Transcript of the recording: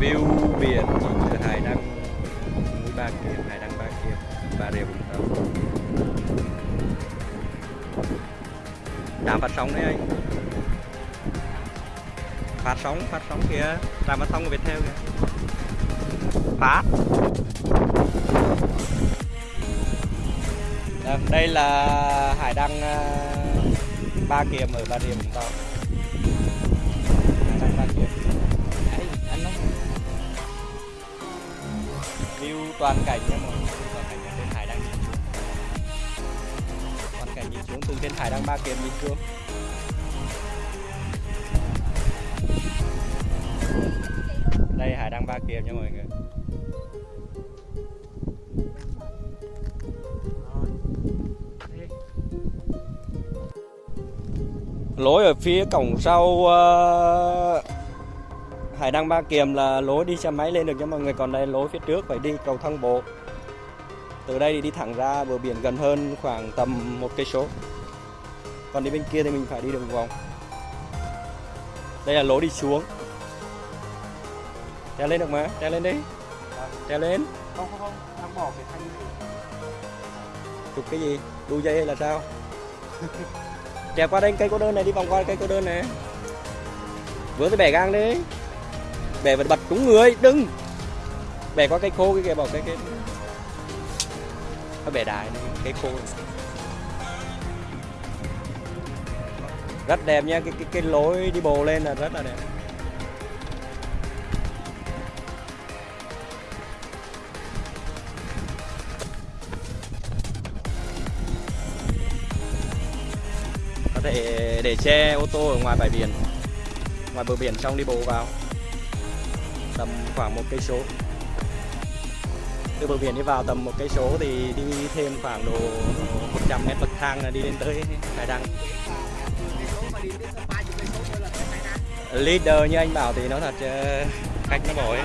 view biển nhìn từ hải đăng núi ba kiệt hải đăng ba kiệt bà rịa vũng tàu. Trạm phát sóng đấy anh. Phát sóng phát sóng kìa trạm phát sóng của Viettel kìa. Phát Đây, là hải đăng ờ, ba kiềm ở bà rịa vũng tàu. Toàn cảnh nha mọi người. Toàn cảnh nhìn trên hải đang nhìn xuống. Toàn cảnh nhìn xuống từ trên hải đang ba kiếm nhìn xuống. Đây hải đang ba kiếm nha mọi người. Lối ở phía cổng sau uh, Hải Đăng Ba Kiềm là lối đi xe máy lên được cho mọi người còn đây lối phía trước phải đi cầu thang bộ. Từ đây thì đi thẳng ra bờ biển gần hơn khoảng tầm một cây số. Còn đi bên kia thì mình phải đi đường vòng. Đây là lối đi xuống. Treo lên được mà. Treo lên đi. Treo lên. Không không không. Đang bỏ cái thanh này. Chụp cái gì? Đu dây hay là sao? Trèo qua đây cây cô đơn này đi vòng qua cây cô đơn này. Vừa tới bẻ gang đi bè vật bật trúng người đừng. Bè qua cây khô cái kia bảo cây cái nó bẻ đài này, cây khô rất đẹp nha cái cái cái lối đi bộ lên là rất là đẹp. Có thể để xe ô tô ở ngoài bãi biển ngoài bờ biển xong đi bộ vào tầm khoảng một cây số. Từ bờ biển đi vào tầm một cây số thì đi thêm khoảng độ 100 mét bậc thang là đi lên tới hải đăng. Leader như anh bảo thì nó thật cách khách nó bỏ ấy